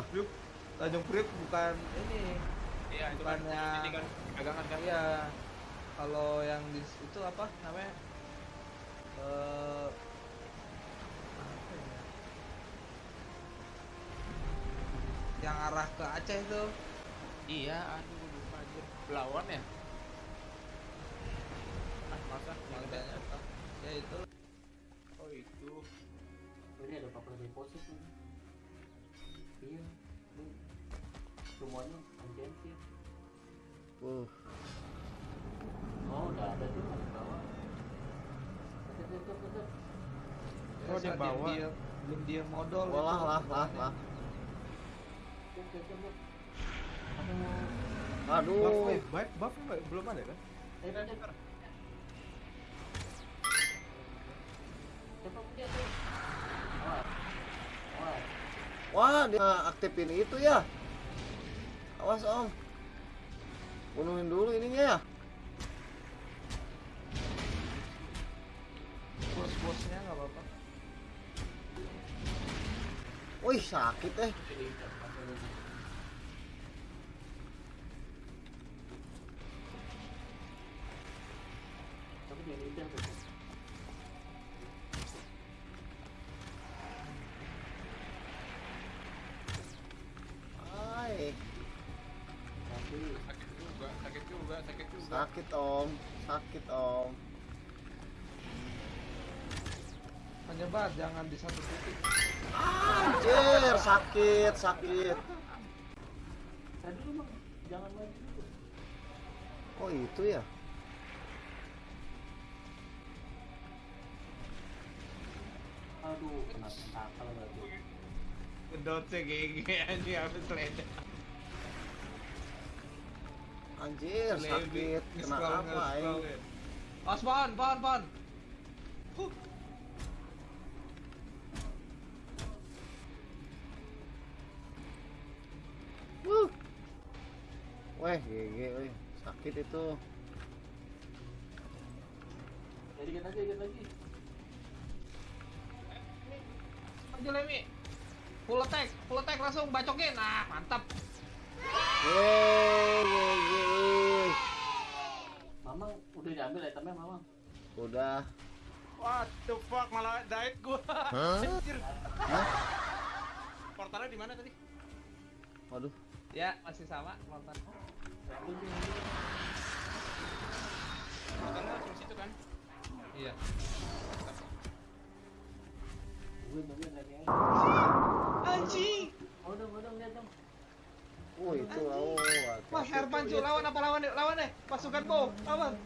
mah? Priuk, Tanjung Priuk bukan ini. Iya, itu kan Bukannya- ini kan dagangan kan. Iya. Kalau yang di itu apa namanya? Eh ya? Yang arah ke Aceh itu. Iya, aduh lupa anjir. Belawan ya? Ah, masa? Yang Makanya apa? Ya itu. Oh, itu. Ini ada papan deposit nih. Iya. Semuanya anjir. Uh, Oh, udah ada tuh di bawah. Oh, di bawah. Dia, belum dia modal. lah lah lah lah. Buff, Aduh. buff, buff nggak- belum ada kan? Eh, ada, ada. Cepat dia tuh. Awas. Awas. Wah, dia aktifin itu ya. Awas om. Bunuhin dulu ininya ya. Bos-bosnya nggak apa-apa. Wih sakit eh. Tapi dia sakit om. Sakit om. Menyebar jangan di satu titik. Anjir sakit sakit. tadi dulu bang, jangan maju dulu. Oh itu ya. Aduh, kena tentakel lagi. Ngedotnya GG anjing habis seleda. Anjir sakit. Kena apa eh? ini? Os pohon, pohon, pohon. Huh. Wuh. Weh GG weh. Sakit itu. Ya dikit lagi, dikit lagi. Maju Lemi. Full attack, full attack langsung bacokin. Nah, mantap. Yeay GG. Diambil itemnya Mamang. Udah. What the fuck malah diet gua. Anjir. Hah? Portalnya di mana tadi? Waduh. Ya, masih sama. Ambil ambil. Portalnya langsung situ kan? Iya. Lagi. Anjing. Oh oh lihat dong. Oh itu oh. Wah, Herman lawan apa lawan deh? Lawan deh. Pasukan Bo. Lawan.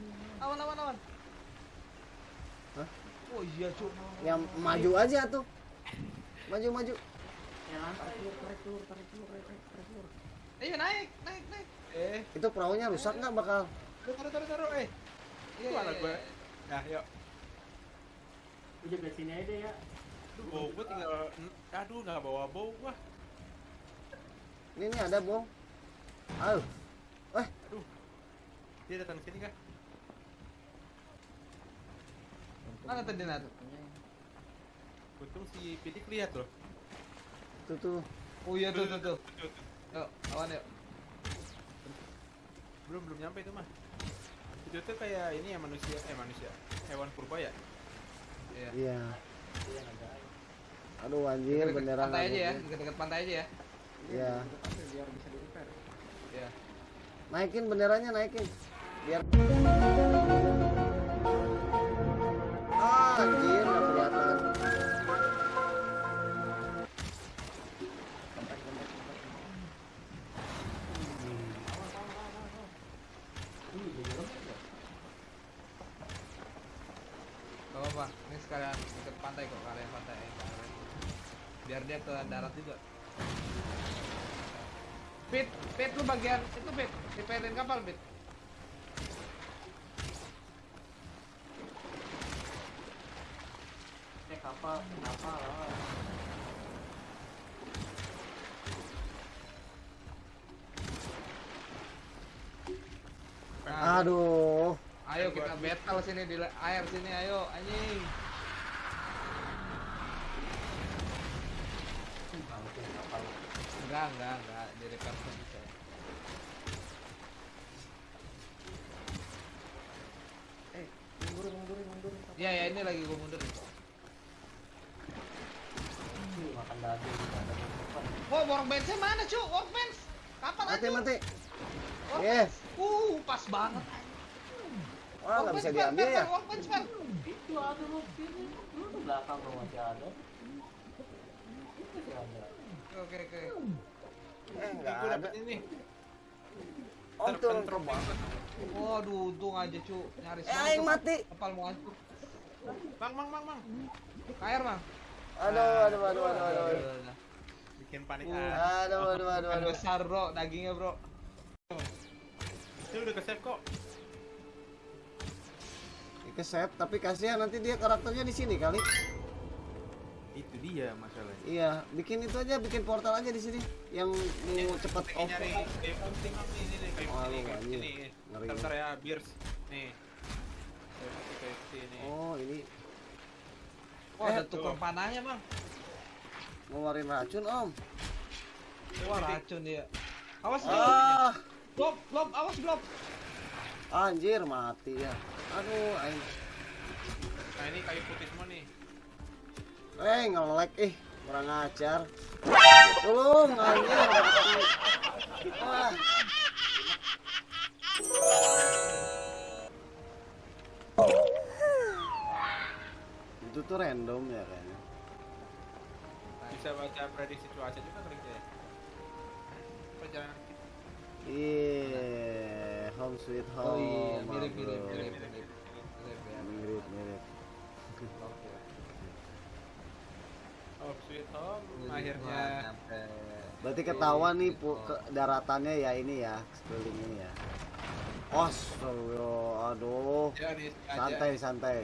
Lawan, lawan, lawan. Hah? Oh iya, cu. Yang maju aja tuh. Maju maju. Ya tarik telur, tarik telur, tarik telur, tarik telur. Ayo naik, naik, naik. Eh, Itu perahunya rusak nggak bakal? taruh, taruh, taruh, eh. Iya, Itu gua. iya. Nah, yuk. Udah ke sini aja ya. Aduh, bau gua tinggal aduh nggak bawa bau gua. Ini nih ada bong. Ayo. Eh, Aduh. Dia datang sini kah? Mana tadi Nat? Untung si Pidik lihat loh. tuh tuh. Oh iya tuh tuh tuh. Yuk, lawan yuk. Belum belum nyampe itu mah. Itu tuh kayak ini ya manusia, eh manusia, hewan purba ya. Iya. Iya. Iya, ada. Aduh anjir Deket-deket beneran. pantai aja ya, dekat-dekat pantai aja ya. Iya. Biar bisa di. Iya. Naikin benderanya naikin. Biar apa-apa, ini sekalian deket pantai kok, kalian pantai eh. Biar dia ke darat juga. Pit, Pit lu bagian itu Pit, repairin kapal Pit. Eh, kapal, kapal. ah. Nah, Aduh. Ayo kita battle sini di air sini ayo anjing. Enggak, enggak, enggak. Di repair bisa. Eh, mundur, mundur, mundur. Iya, ya ini lagi gue mundur. Makan daging ada depan. Wah, workbench-nya mana, Cuk? Workbench. Kapan Mati, aja? mati. Workbench. Yes. Uh, pas banget. Wah, nggak bisa diambil ya. Itu ada. Lu di belakang lo masih ada. Itu masih ada. Oke, oke. Eh, Ini nggak gue ada. ini. Ke Terpentrop bawah. Waduh, untung aja, Cuk. Nyaris Eh, aing tuh. mati. Kepal mau hancur. Bang, bang, bang, bang. Kair, Bang. Aduh, aduh, aduh, aduh, aduh. Aduh, Bikin panik Uh. ah. Aduh, aduh, aduh, aduh. besar, Bro. Dagingnya, Bro. Itu udah ke-save kok. Ke save, tapi kasihan nanti dia karakternya di sini kali. Itu dia masalahnya. Iya, bikin itu aja, bikin portal aja di sini. Yang mau cepet off. nyari kayu putih Bang. nih, ini nih Oh. Ngeri. Bentar ya, Beers. Nih. Oh, ini Oh, Eh, ada tukang panahnya, Bang. ngeluarin racun, Om. Wah, racun dia. Awas. Ah, Blob, blob, awas, blob. anjir mati ya. Aduh, aing. Nah, ini kayu putih semua nih. Eh, ngelek ih, kurang ajar. Tolong, anjir. Wah. Itu tuh random ya kayaknya. Bisa baca prediksi cuaca juga kali ya. Perjalanan kita. Iya, home sweet home. Oh iya, mirip, mirip, mirip, mirip. Mirip, ya. Mirip, mirip. Oke. Oh, sweet home. Wah, Akhirnya. Berarti ketahuan nih pu, ke daratannya ya ini ya, sekeliling ini ya. Astagfirullah, aduh. Ya. Santai, santai.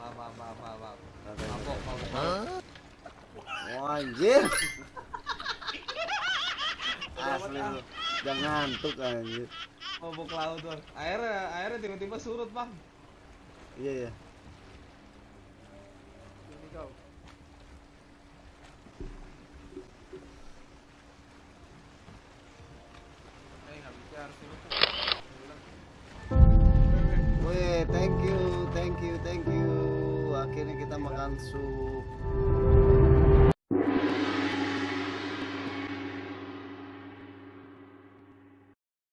Maaf, maaf, maaf, maaf, Mabok, mabok. Oh, anjir. Asli lu. Jangan ngantuk anjir. Mabok laut, Bang. Airnya, airnya tiba-tiba surut, Bang. Iya, iya. Ini kau. Eh, tuh. Weh, thank you, thank you, thank you. Akhirnya kita makan sup.